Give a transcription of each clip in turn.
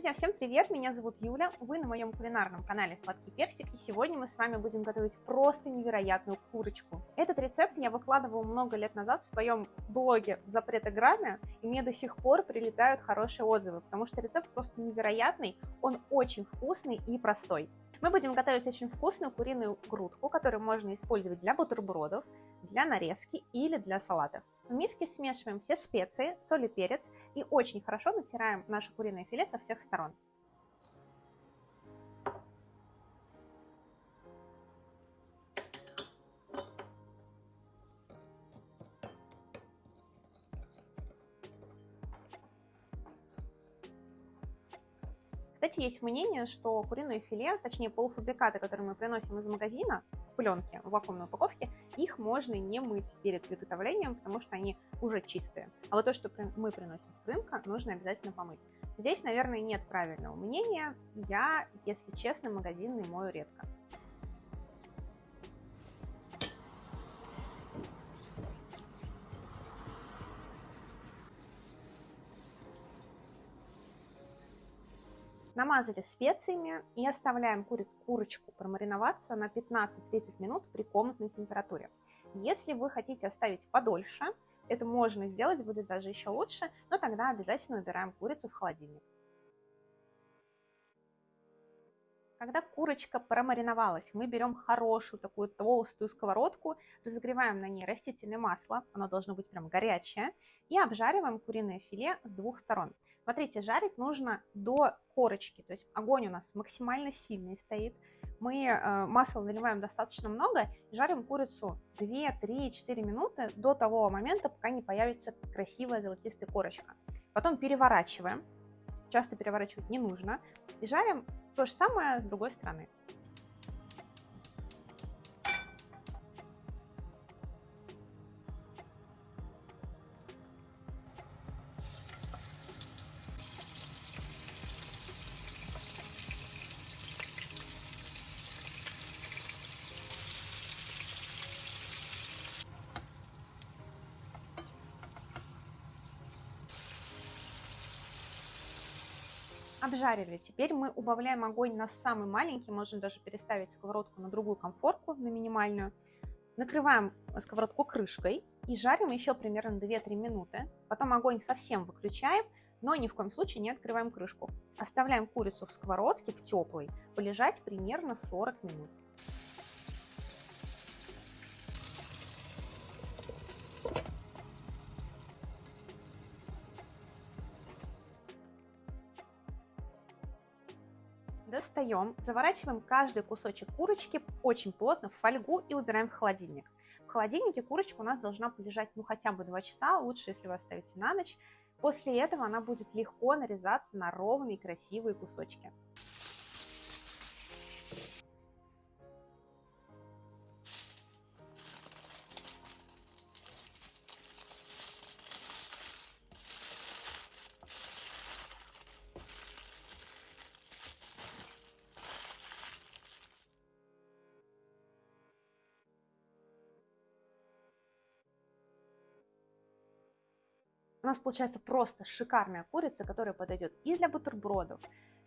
Друзья, всем привет! Меня зовут Юля, вы на моем кулинарном канале Сладкий Персик, и сегодня мы с вами будем готовить просто невероятную курочку. Этот рецепт я выкладывала много лет назад в своем блоге запретограмме, и мне до сих пор прилетают хорошие отзывы, потому что рецепт просто невероятный, он очень вкусный и простой. Мы будем готовить очень вкусную куриную грудку, которую можно использовать для бутербродов, для нарезки или для салатов. В миске смешиваем все специи, соль и перец и очень хорошо натираем наше куриное филе со всех сторон. Кстати, есть мнение, что куриное филе, точнее полуфабрикаты, которые мы приносим из магазина в пленке, в вакуумной упаковке, их можно не мыть перед приготовлением, потому что они уже чистые. А вот то, что мы приносим с рынка, нужно обязательно помыть. Здесь, наверное, нет правильного мнения. Я, если честно, магазинный мою редко. Намазали специями и оставляем куриц, курочку промариноваться на 15-30 минут при комнатной температуре. Если вы хотите оставить подольше, это можно сделать, будет даже еще лучше, но тогда обязательно убираем курицу в холодильник. Когда курочка промариновалась, мы берем хорошую такую толстую сковородку, разогреваем на ней растительное масло, оно должно быть прям горячее, и обжариваем куриное филе с двух сторон. Смотрите, жарить нужно до корочки, то есть огонь у нас максимально сильный стоит. Мы э, масло наливаем достаточно много жарим курицу 2, 3, 4 минуты до того момента, пока не появится красивая золотистая корочка. Потом переворачиваем, часто переворачивать не нужно, и жарим то же самое с другой стороны. Обжарили. Теперь мы убавляем огонь на самый маленький, можно даже переставить сковородку на другую комфорку, на минимальную. Накрываем сковородку крышкой и жарим еще примерно 2-3 минуты. Потом огонь совсем выключаем, но ни в коем случае не открываем крышку. Оставляем курицу в сковородке, в теплой, полежать примерно 40 минут. Достаем, заворачиваем каждый кусочек курочки очень плотно в фольгу и убираем в холодильник. В холодильнике курочка у нас должна полежать ну хотя бы 2 часа, лучше если вы оставите на ночь. После этого она будет легко нарезаться на ровные красивые кусочки. У нас получается просто шикарная курица, которая подойдет и для бутербродов,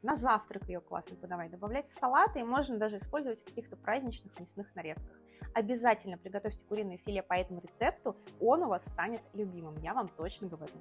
на завтрак ее классно подавать, добавлять в салаты, и можно даже использовать в каких-то праздничных мясных нарезках. Обязательно приготовьте куриное филе по этому рецепту, он у вас станет любимым, я вам точно говорю.